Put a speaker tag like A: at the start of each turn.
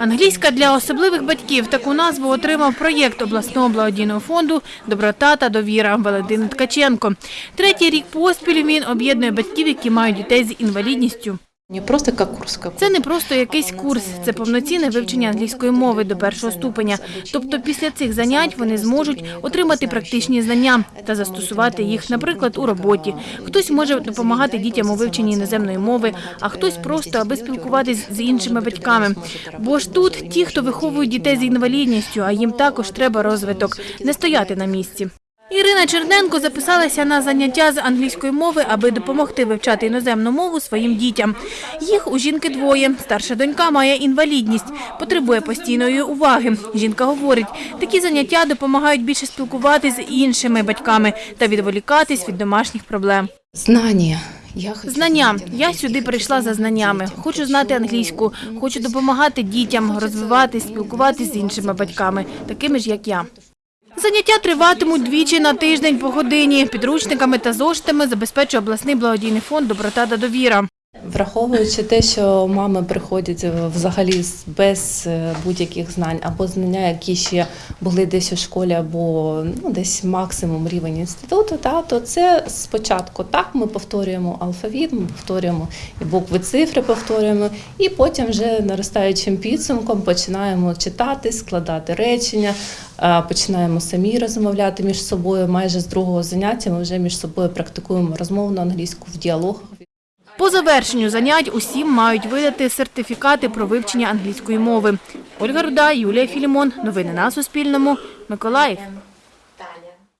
A: Англійська для особливих батьків таку назву отримав проєкт обласного благодійного фонду Доброта та довіра Валентини Ткаченко. Третій рік поспіль він об'єднує батьків, які мають дітей з інвалідністю.
B: Не просто.
A: Це не просто якийсь курс, це повноцінне вивчення англійської мови до першого ступеня. Тобто після цих занять вони зможуть отримати практичні знання та застосувати їх, наприклад, у роботі. Хтось може допомагати дітям у вивченні іноземної мови, а хтось просто аби спілкуватись з іншими батьками. Бо ж тут ті, хто виховують дітей з інвалідністю, а їм також треба розвиток, не стояти на місці. Ірина Черненко записалася на заняття з англійської мови, аби допомогти вивчати іноземну мову своїм дітям. Їх у жінки двоє. Старша донька має інвалідність, потребує постійної уваги. Жінка говорить, такі заняття допомагають більше спілкуватися з іншими батьками та відволікатись від домашніх проблем.
B: Знания. Я хочу
A: Знання. Я сюди прийшла за знаннями. Хочу знати англійську, хочу допомагати дітям розвиватись, спілкуватись з іншими батьками, такими ж як я. Заняття триватимуть двічі на тиждень по годині. Підручниками та зоштами забезпечує обласний благодійний фонд Доброта та довіра.
B: Враховуючи те, що мами приходять е, взагалі без е, будь-яких знань або знання, які ще були десь у школі, або ну, десь максимум рівень інституту, та, то це спочатку так ми повторюємо алфавіт, ми повторюємо і букви цифри повторюємо, і потім вже наростаючим підсумком починаємо читати, складати речення, починаємо самі розмовляти між собою. Майже з другого заняття ми вже між собою практикуємо розмовну англійську в діалогах.
A: По завершенню занять усім мають видати сертифікати про вивчення англійської мови. Ольга Руда, Юлія Філімон. Новини на Суспільному. Миколаїв.